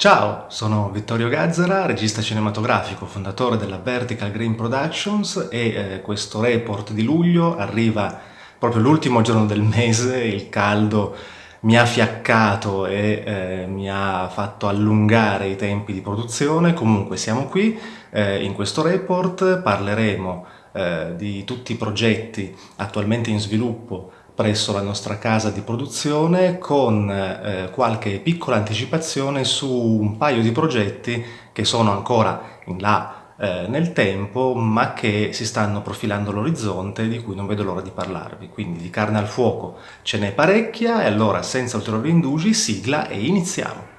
Ciao, sono Vittorio Gazzara, regista cinematografico, fondatore della Vertical Green Productions e eh, questo report di luglio arriva proprio l'ultimo giorno del mese, il caldo mi ha fiaccato e eh, mi ha fatto allungare i tempi di produzione, comunque siamo qui, eh, in questo report parleremo eh, di tutti i progetti attualmente in sviluppo presso la nostra casa di produzione con eh, qualche piccola anticipazione su un paio di progetti che sono ancora in là eh, nel tempo ma che si stanno profilando all'orizzonte di cui non vedo l'ora di parlarvi. Quindi di carne al fuoco ce n'è parecchia e allora senza ulteriori indugi sigla e iniziamo.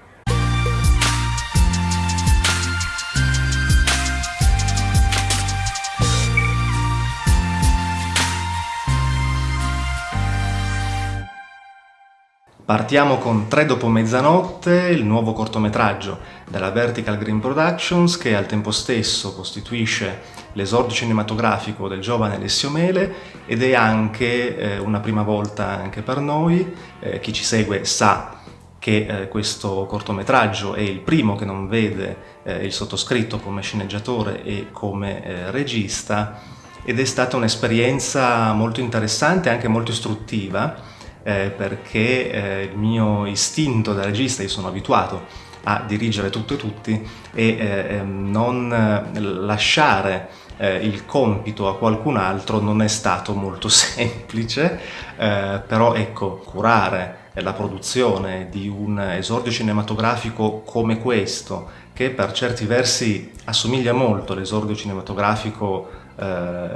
Partiamo con Tre dopo mezzanotte, il nuovo cortometraggio della Vertical Green Productions che al tempo stesso costituisce l'esordio cinematografico del giovane Alessio Mele ed è anche eh, una prima volta anche per noi, eh, chi ci segue sa che eh, questo cortometraggio è il primo che non vede eh, il sottoscritto come sceneggiatore e come eh, regista ed è stata un'esperienza molto interessante e anche molto istruttiva eh, perché eh, il mio istinto da regista, io sono abituato a dirigere tutto e tutti e eh, ehm, non eh, lasciare eh, il compito a qualcun altro non è stato molto semplice, eh, però ecco, curare la produzione di un esordio cinematografico come questo, che per certi versi assomiglia molto all'esordio cinematografico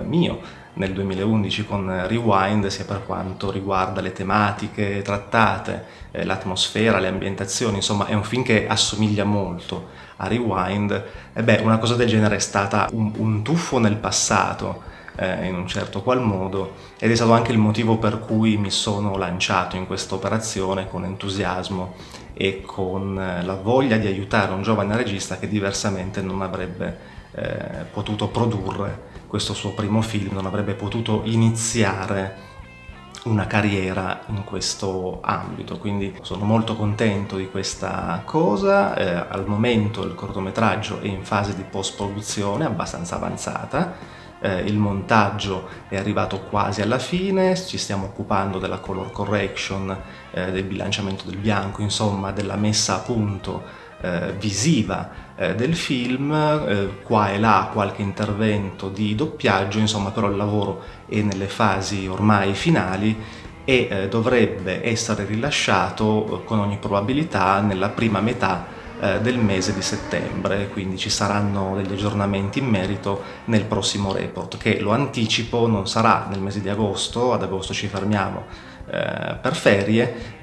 mio, nel 2011 con Rewind sia per quanto riguarda le tematiche trattate, eh, l'atmosfera, le ambientazioni, insomma è un film che assomiglia molto a Rewind. E beh una cosa del genere è stata un, un tuffo nel passato eh, in un certo qual modo ed è stato anche il motivo per cui mi sono lanciato in questa operazione con entusiasmo e con eh, la voglia di aiutare un giovane regista che diversamente non avrebbe eh, potuto produrre questo suo primo film, non avrebbe potuto iniziare una carriera in questo ambito, quindi sono molto contento di questa cosa, eh, al momento il cortometraggio è in fase di post-produzione abbastanza avanzata, eh, il montaggio è arrivato quasi alla fine, ci stiamo occupando della color correction, eh, del bilanciamento del bianco, insomma della messa a punto eh, visiva eh, del film, eh, qua e là qualche intervento di doppiaggio, insomma però il lavoro è nelle fasi ormai finali e eh, dovrebbe essere rilasciato eh, con ogni probabilità nella prima metà eh, del mese di settembre, quindi ci saranno degli aggiornamenti in merito nel prossimo report, che lo anticipo non sarà nel mese di agosto, ad agosto ci fermiamo per ferie,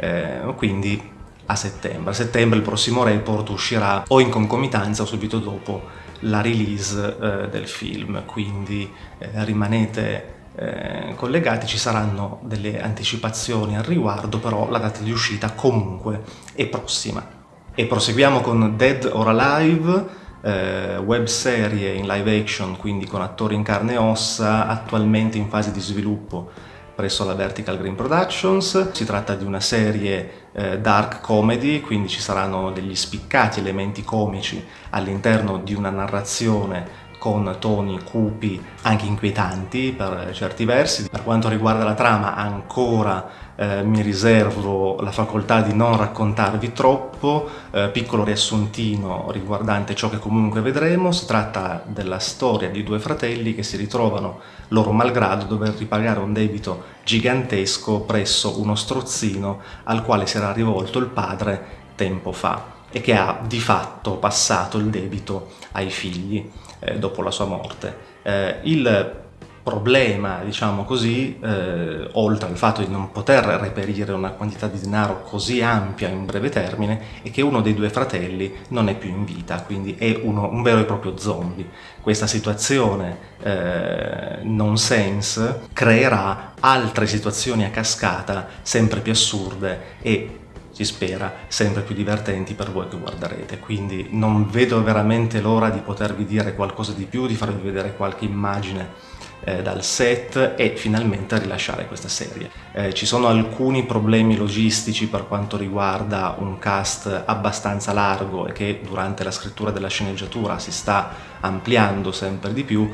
quindi a settembre. A settembre il prossimo report uscirà o in concomitanza o subito dopo la release eh, del film, quindi eh, rimanete eh, collegati, ci saranno delle anticipazioni al riguardo, però la data di uscita comunque è prossima. E proseguiamo con Dead or Alive, eh, web serie in live action, quindi con attori in carne e ossa, attualmente in fase di sviluppo presso la Vertical Green Productions. Si tratta di una serie eh, dark comedy, quindi ci saranno degli spiccati elementi comici all'interno di una narrazione con toni cupi, anche inquietanti per certi versi. Per quanto riguarda la trama ancora eh, mi riservo la facoltà di non raccontarvi troppo, eh, piccolo riassuntino riguardante ciò che comunque vedremo, si tratta della storia di due fratelli che si ritrovano loro malgrado dover ripagare un debito gigantesco presso uno strozzino al quale si era rivolto il padre tempo fa e che ha di fatto passato il debito ai figli eh, dopo la sua morte. Eh, il problema, diciamo così, eh, oltre al fatto di non poter reperire una quantità di denaro così ampia in breve termine, è che uno dei due fratelli non è più in vita, quindi è uno, un vero e proprio zombie. Questa situazione eh, nonsense creerà altre situazioni a cascata sempre più assurde e si spera, sempre più divertenti per voi che guarderete. Quindi non vedo veramente l'ora di potervi dire qualcosa di più, di farvi vedere qualche immagine eh, dal set e finalmente rilasciare questa serie. Eh, ci sono alcuni problemi logistici per quanto riguarda un cast abbastanza largo e che durante la scrittura della sceneggiatura si sta ampliando sempre di più,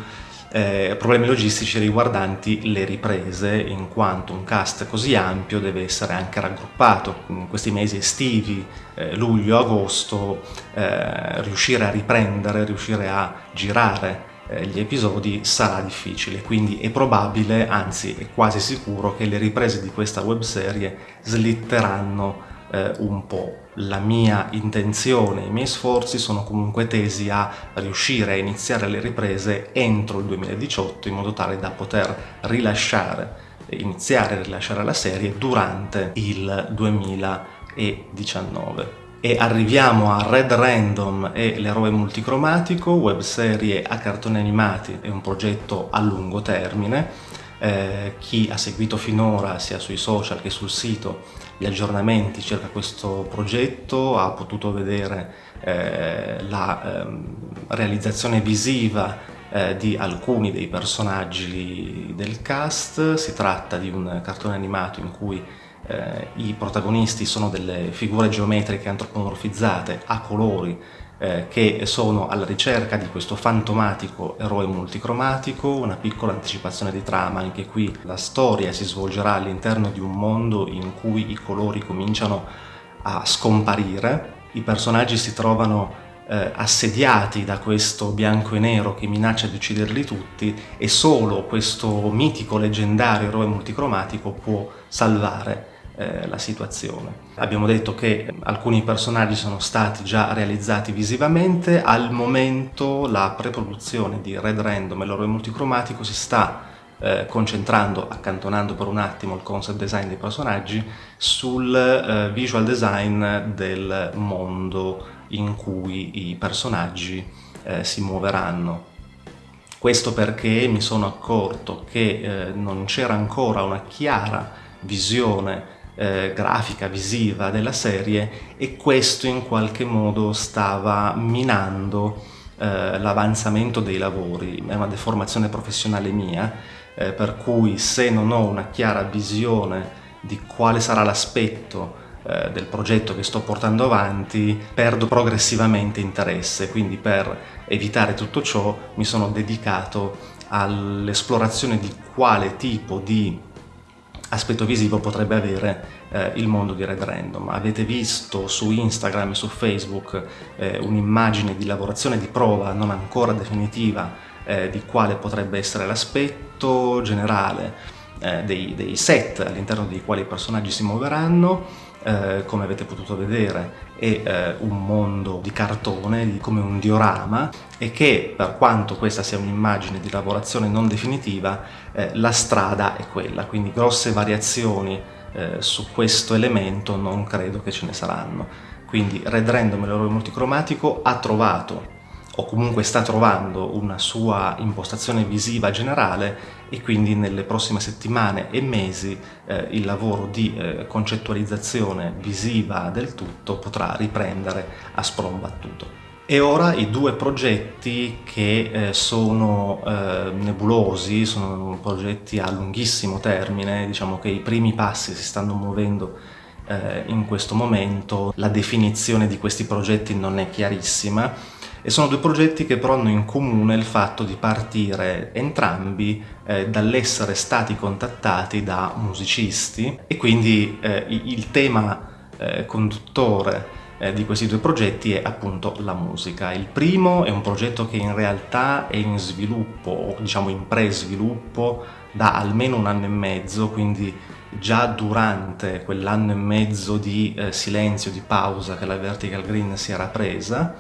eh, problemi logistici riguardanti le riprese, in quanto un cast così ampio deve essere anche raggruppato. In questi mesi estivi, eh, luglio, agosto, eh, riuscire a riprendere, riuscire a girare gli episodi sarà difficile, quindi è probabile, anzi è quasi sicuro, che le riprese di questa webserie slitteranno eh, un po'. La mia intenzione, i miei sforzi sono comunque tesi a riuscire a iniziare le riprese entro il 2018 in modo tale da poter rilasciare, iniziare a rilasciare la serie durante il 2019 e arriviamo a Red Random e l'eroe multicromatico, webserie a cartoni animati, è un progetto a lungo termine. Eh, chi ha seguito finora sia sui social che sul sito gli aggiornamenti circa questo progetto ha potuto vedere eh, la eh, realizzazione visiva eh, di alcuni dei personaggi del cast, si tratta di un cartone animato in cui eh, i protagonisti sono delle figure geometriche antropomorfizzate a colori eh, che sono alla ricerca di questo fantomatico eroe multicromatico, una piccola anticipazione di trama, anche qui la storia si svolgerà all'interno di un mondo in cui i colori cominciano a scomparire, i personaggi si trovano eh, assediati da questo bianco e nero che minaccia di ucciderli tutti e solo questo mitico leggendario eroe multicromatico può salvare eh, la situazione. Abbiamo detto che alcuni personaggi sono stati già realizzati visivamente, al momento la preproduzione di Red Random e l'oro multicromatico si sta eh, concentrando, accantonando per un attimo il concept design dei personaggi, sul eh, visual design del mondo in cui i personaggi eh, si muoveranno. Questo perché mi sono accorto che eh, non c'era ancora una chiara visione eh, grafica, visiva della serie e questo in qualche modo stava minando eh, l'avanzamento dei lavori. È una deformazione professionale mia, eh, per cui se non ho una chiara visione di quale sarà l'aspetto eh, del progetto che sto portando avanti, perdo progressivamente interesse, quindi per evitare tutto ciò mi sono dedicato all'esplorazione di quale tipo di aspetto visivo potrebbe avere eh, il mondo di Red Random. Avete visto su Instagram e su Facebook eh, un'immagine di lavorazione di prova non ancora definitiva eh, di quale potrebbe essere l'aspetto generale eh, dei, dei set all'interno dei quali i personaggi si muoveranno eh, come avete potuto vedere è eh, un mondo di cartone, come un diorama e che per quanto questa sia un'immagine di lavorazione non definitiva, eh, la strada è quella, quindi grosse variazioni eh, su questo elemento non credo che ce ne saranno. Quindi Red Random, l'eroe multicromatico, ha trovato o comunque sta trovando una sua impostazione visiva generale e quindi nelle prossime settimane e mesi eh, il lavoro di eh, concettualizzazione visiva del tutto potrà riprendere a spron battuto. E ora i due progetti che eh, sono eh, nebulosi, sono progetti a lunghissimo termine, diciamo che i primi passi si stanno muovendo eh, in questo momento, la definizione di questi progetti non è chiarissima, e sono due progetti che però hanno in comune il fatto di partire entrambi eh, dall'essere stati contattati da musicisti e quindi eh, il tema eh, conduttore eh, di questi due progetti è appunto la musica. Il primo è un progetto che in realtà è in sviluppo, o diciamo in pre-sviluppo, da almeno un anno e mezzo, quindi già durante quell'anno e mezzo di eh, silenzio, di pausa che la Vertical Green si era presa,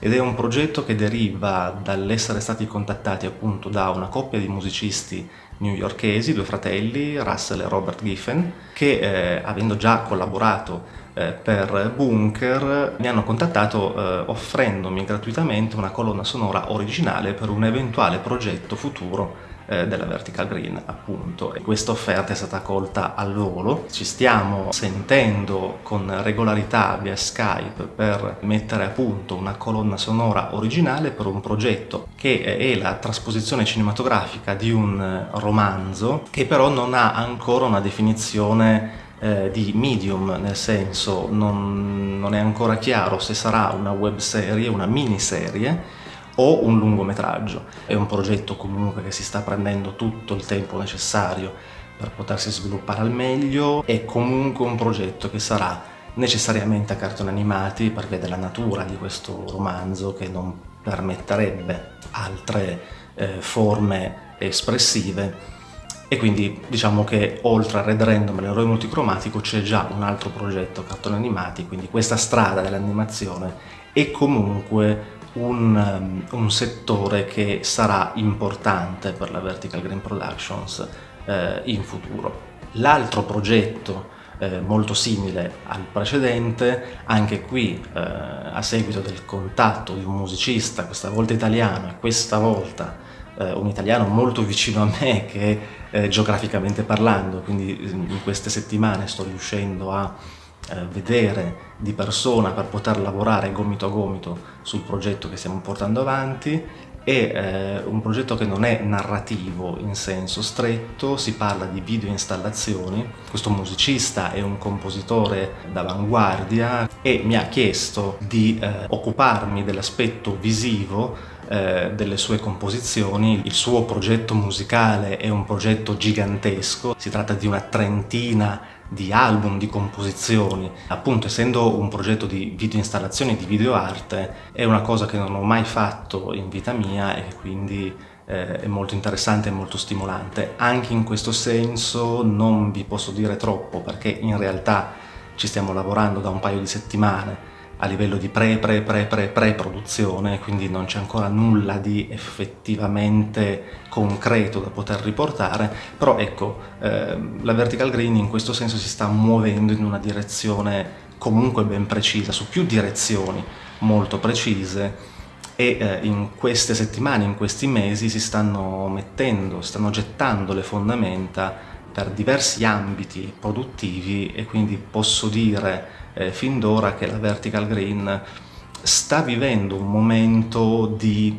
ed è un progetto che deriva dall'essere stati contattati appunto da una coppia di musicisti newyorkesi, due fratelli, Russell e Robert Giffen, che eh, avendo già collaborato eh, per Bunker mi hanno contattato eh, offrendomi gratuitamente una colonna sonora originale per un eventuale progetto futuro eh, della Vertical Green appunto. E questa offerta è stata accolta al volo. Ci stiamo sentendo con regolarità via Skype per mettere a punto una colonna sonora originale per un progetto che è la trasposizione cinematografica di un romanzo che però non ha ancora una definizione eh, di medium, nel senso non, non, è ancora chiaro se sarà una web serie, una miniserie o un lungometraggio. È un progetto comunque che si sta prendendo tutto il tempo necessario per potersi sviluppare al meglio, è comunque un progetto che sarà necessariamente a cartoni animati per via della natura di questo romanzo che non permetterebbe altre eh, forme espressive e quindi diciamo che oltre a Red Random e l'eroe multicromatico c'è già un altro progetto cartoni animati, quindi questa strada dell'animazione è comunque un, um, un, settore che sarà importante per la Vertical Green Productions eh, in futuro. L'altro progetto eh, molto simile al precedente, anche qui eh, a seguito del contatto di un musicista, questa volta italiano e questa volta eh, un italiano molto vicino a me che eh, geograficamente parlando, quindi in queste settimane sto riuscendo a eh, vedere di persona per poter lavorare gomito a gomito sul progetto che stiamo portando avanti è eh, un progetto che non è narrativo in senso stretto, si parla di video installazioni. Questo musicista è un compositore d'avanguardia e mi ha chiesto di eh, occuparmi dell'aspetto visivo eh, delle sue composizioni. Il suo progetto musicale è un progetto gigantesco, si tratta di una trentina di album, di composizioni. Appunto, essendo un progetto di video installazioni, di video arte, è una cosa che non ho mai fatto in vita mia e quindi eh, è molto interessante e molto stimolante. Anche in questo senso non vi posso dire troppo perché in realtà ci stiamo lavorando da un paio di settimane a livello di pre pre pre pre pre produzione quindi non c'è ancora nulla di effettivamente concreto da poter riportare però ecco eh, la vertical green in questo senso si sta muovendo in una direzione comunque ben precisa su più direzioni molto precise e eh, in queste settimane, in questi mesi si stanno mettendo, stanno gettando le fondamenta per diversi ambiti produttivi e quindi posso dire eh, fin d'ora che la Vertical Green sta vivendo un momento di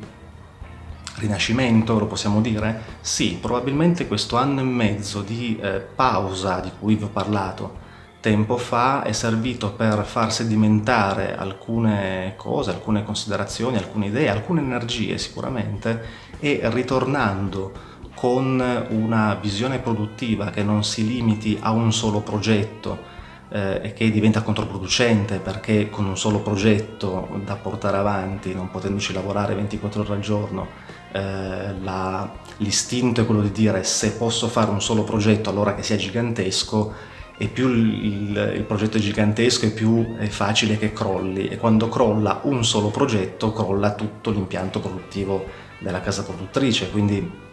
rinascimento, lo possiamo dire? Sì, probabilmente questo anno e mezzo di eh, pausa di cui vi ho parlato tempo fa è servito per far sedimentare alcune cose, alcune considerazioni, alcune idee, alcune energie sicuramente e ritornando con una visione produttiva che non si limiti a un solo progetto eh, e che diventa controproducente perché con un solo progetto da portare avanti, non potendoci lavorare 24 ore al giorno, eh, l'istinto è quello di dire se posso fare un solo progetto allora che sia gigantesco e più il, il, progetto è gigantesco e più è facile che crolli. E quando crolla un solo progetto crolla tutto l'impianto produttivo della casa produttrice quindi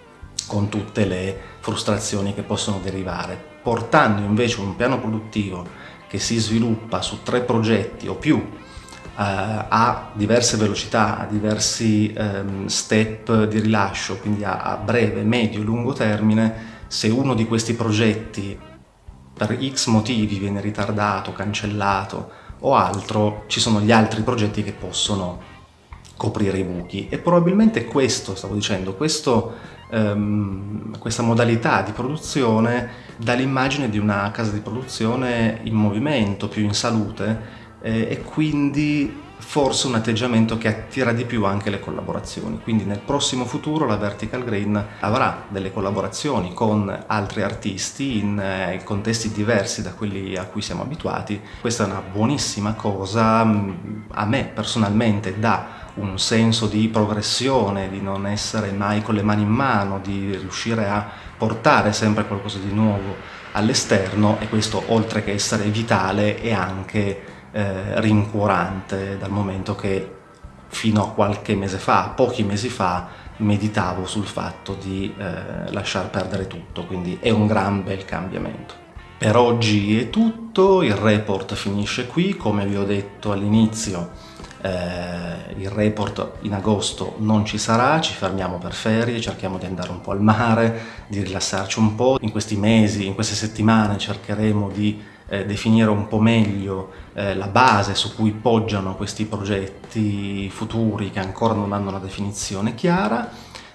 con tutte le frustrazioni che possono derivare portando invece un piano produttivo che si sviluppa su tre progetti o più eh, a diverse velocità, a diversi ehm, step di rilascio, quindi a, breve, medio e lungo termine, se uno di questi progetti per x motivi viene ritardato, cancellato o altro, ci sono gli altri progetti che possono coprire i buchi. E probabilmente questo, stavo dicendo, questo, ehm, questa modalità di produzione dà l'immagine di una casa di produzione in movimento, più in salute eh, e quindi forse un atteggiamento che attira di più anche le collaborazioni. Quindi nel prossimo futuro la Vertical Green avrà delle collaborazioni con altri artisti in eh, contesti diversi da quelli a cui siamo abituati. Questa è una buonissima cosa, a me personalmente dà un senso di progressione, di non essere mai con le mani in mano, di riuscire a portare sempre qualcosa di nuovo all'esterno e questo oltre che essere vitale è anche eh, rincuorante dal momento che fino a qualche mese fa, pochi mesi fa, meditavo sul fatto di eh, lasciar perdere tutto, quindi è un gran bel cambiamento. Per oggi è tutto, il report finisce qui, come vi ho detto all'inizio eh, il report in agosto non ci sarà, ci fermiamo per ferie, cerchiamo di andare un po' al mare, di rilassarci un po'. In questi mesi, in queste settimane cercheremo di eh, definire un po' meglio eh, la base su cui poggiano questi progetti futuri che ancora non hanno una definizione chiara.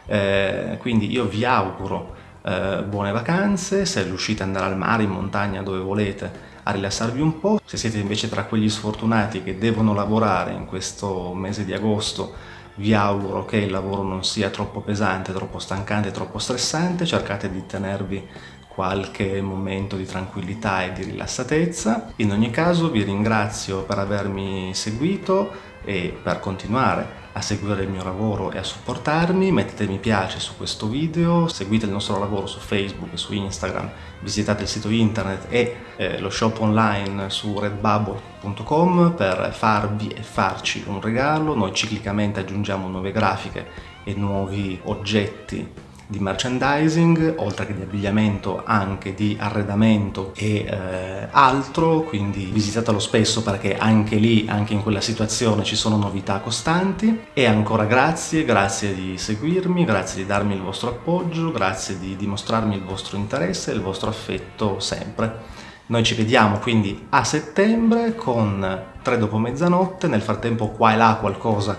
Eh, quindi io vi auguro eh, buone vacanze, se riuscite ad andare al mare, in montagna, dove volete, a rilassarvi un po'. Se siete invece tra quegli sfortunati che devono lavorare in questo mese di agosto, vi auguro che il lavoro non sia troppo pesante, troppo stancante, troppo stressante, cercate di tenervi qualche momento di tranquillità e di rilassatezza. In ogni caso vi ringrazio per avermi seguito e per continuare a seguire il mio lavoro e a supportarmi, mettete mi piace su questo video, seguite il nostro lavoro su Facebook e su Instagram, visitate il sito internet e eh, lo shop online su redbubble.com per farvi e farci un regalo, noi ciclicamente aggiungiamo nuove grafiche e nuovi oggetti di merchandising, oltre che di abbigliamento anche di arredamento e eh, altro, quindi visitatelo spesso perché anche lì, anche in quella situazione ci sono novità costanti. E ancora grazie, grazie di seguirmi, grazie di darmi il vostro appoggio, grazie di dimostrarmi il vostro interesse e il vostro affetto sempre. Noi ci vediamo quindi a settembre con 3 dopo mezzanotte, nel frattempo qua e là qualcosa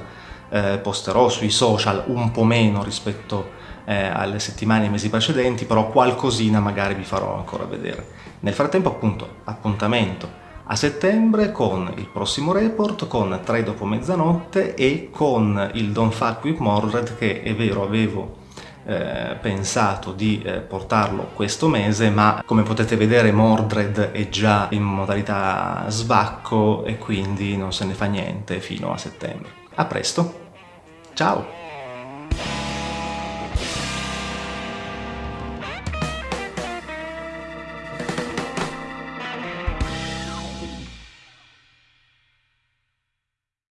eh, posterò sui social un po' meno rispetto a eh, alle settimane e mesi precedenti, però qualcosina magari vi farò ancora vedere. Nel frattempo appunto appuntamento a settembre con il prossimo report, con 3 dopo mezzanotte e con il Don't Fuck With Mordred che è vero avevo eh, pensato di eh, portarlo questo mese ma come potete vedere Mordred è già in modalità sbacco e quindi non se ne fa niente fino a settembre. A presto, ciao!